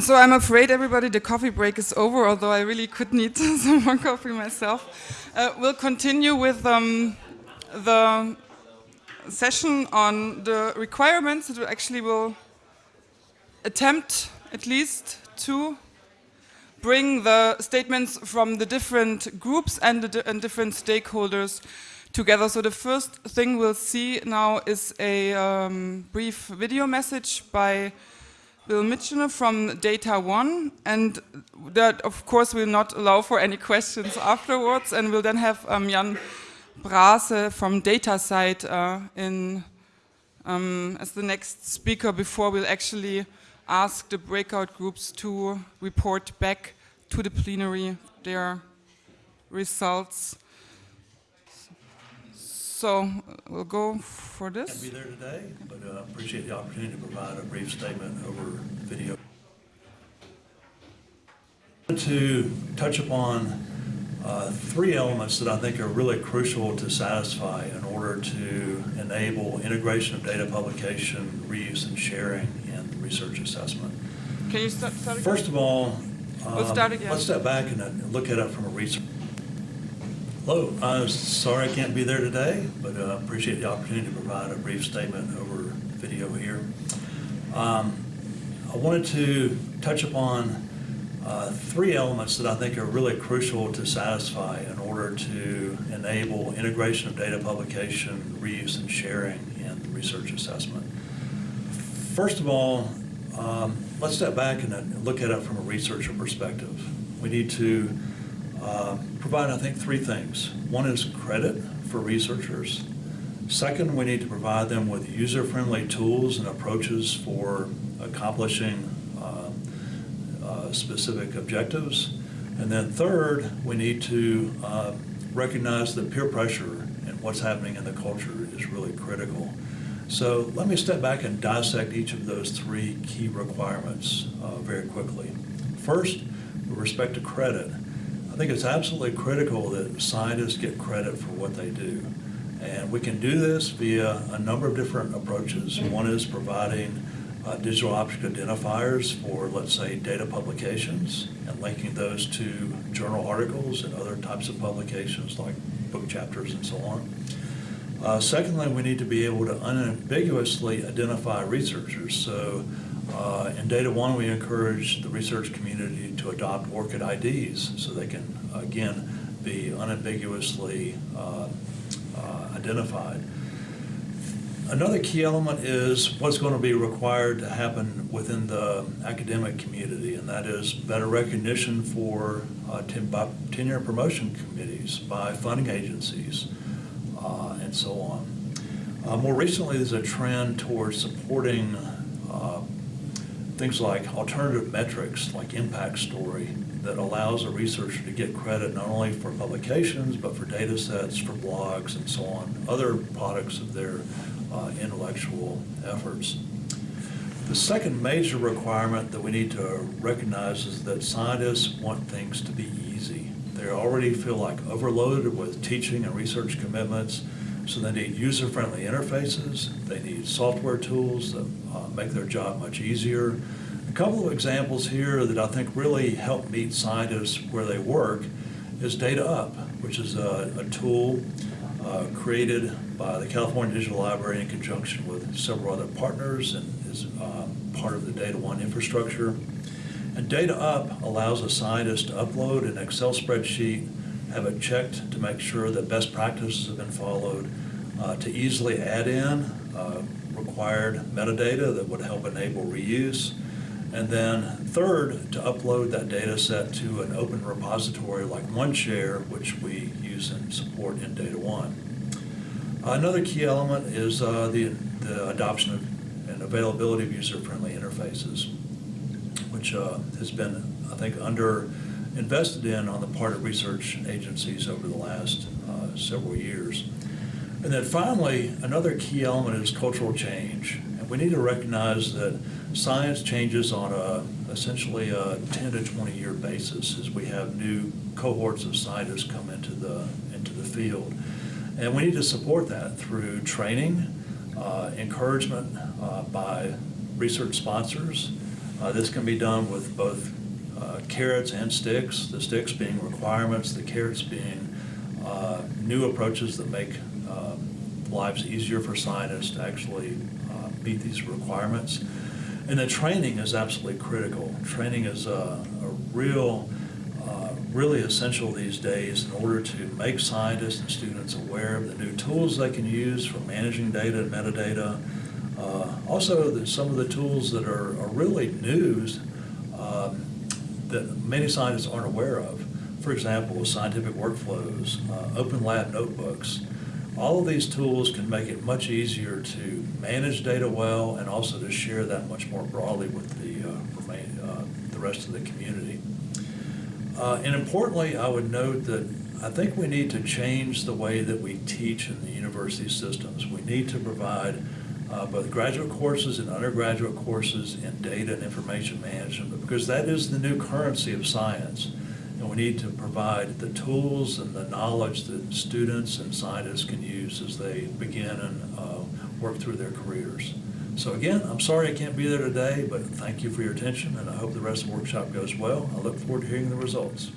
so I'm afraid everybody, the coffee break is over, although I really could need some more coffee myself. Uh, we'll continue with um, the session on the requirements. It actually will attempt at least to bring the statements from the different groups and the and different stakeholders together. So the first thing we'll see now is a um, brief video message by Bill Michener from Data One, and that of course will not allow for any questions afterwards, and we'll then have um, Jan Brase from DataCite uh, in um, as the next speaker before we'll actually ask the breakout groups to report back to the plenary their results. So we'll go for this. Can't be there today, but uh, appreciate the opportunity to provide a brief statement over video. To touch upon uh, three elements that I think are really crucial to satisfy in order to enable integration of data publication, reuse, and sharing in research assessment. Can you start, start First of all, we'll start um, again. let's step back and look at it from a research Hello, I'm sorry I can't be there today, but uh, appreciate the opportunity to provide a brief statement over video here. Um, I wanted to touch upon uh, three elements that I think are really crucial to satisfy in order to enable integration of data publication, reuse, and sharing in research assessment. First of all, um, let's step back and look at it from a researcher perspective. We need to uh, provide, I think, three things. One is credit for researchers. Second, we need to provide them with user-friendly tools and approaches for accomplishing uh, uh, specific objectives. And then third, we need to uh, recognize that peer pressure and what's happening in the culture is really critical. So let me step back and dissect each of those three key requirements uh, very quickly. First, with respect to credit, think it's absolutely critical that scientists get credit for what they do. And we can do this via a number of different approaches. One is providing uh, digital object identifiers for, let's say, data publications and linking those to journal articles and other types of publications like book chapters and so on. Uh, secondly, we need to be able to unambiguously identify researchers. So uh, in Data One, we encourage the research community to adopt ORCID IDs so they can, again, be unambiguously uh, uh, identified. Another key element is what's going to be required to happen within the academic community, and that is better recognition for uh, tenure promotion committees by funding agencies uh, and so on. Uh, more recently, there's a trend towards supporting things like alternative metrics, like impact story, that allows a researcher to get credit not only for publications, but for data sets, for blogs, and so on, other products of their uh, intellectual efforts. The second major requirement that we need to recognize is that scientists want things to be easy. They already feel like overloaded with teaching and research commitments, so they need user-friendly interfaces. They need software tools that uh, make their job much easier. A couple of examples here that I think really help meet scientists where they work is DataUp, which is a, a tool uh, created by the California Digital Library in conjunction with several other partners and is uh, part of the Data One infrastructure. And DataUp allows a scientist to upload an Excel spreadsheet have it checked to make sure that best practices have been followed, uh, to easily add in uh, required metadata that would help enable reuse, and then third, to upload that data set to an open repository like OneShare, which we use and support in Data One. Another key element is uh, the, the adoption of and availability of user-friendly interfaces, which uh, has been, I think, under invested in on the part of research agencies over the last uh, several years. And then finally, another key element is cultural change. And we need to recognize that science changes on a essentially a 10 to 20 year basis as we have new cohorts of scientists come into the, into the field. And we need to support that through training, uh, encouragement uh, by research sponsors, Uh, This can be done with both uh, carrots and sticks, the sticks being requirements, the carrots being uh, new approaches that make uh, lives easier for scientists to actually uh, meet these requirements. And the training is absolutely critical. Training is a, a real, uh, really essential these days in order to make scientists and students aware of the new tools they can use for managing data and metadata. Uh, also, there's some of the tools that are, are really news um, that many scientists aren't aware of. For example, scientific workflows, uh, open lab notebooks. All of these tools can make it much easier to manage data well and also to share that much more broadly with the, uh, remain, uh, the rest of the community. Uh, and importantly, I would note that I think we need to change the way that we teach in the university systems. We need to provide uh, both graduate courses and undergraduate courses in data and information management because that is the new currency of science. And we need to provide the tools and the knowledge that students and scientists can use as they begin and uh, work through their careers. So again, I'm sorry I can't be there today, but thank you for your attention, and I hope the rest of the workshop goes well. I look forward to hearing the results.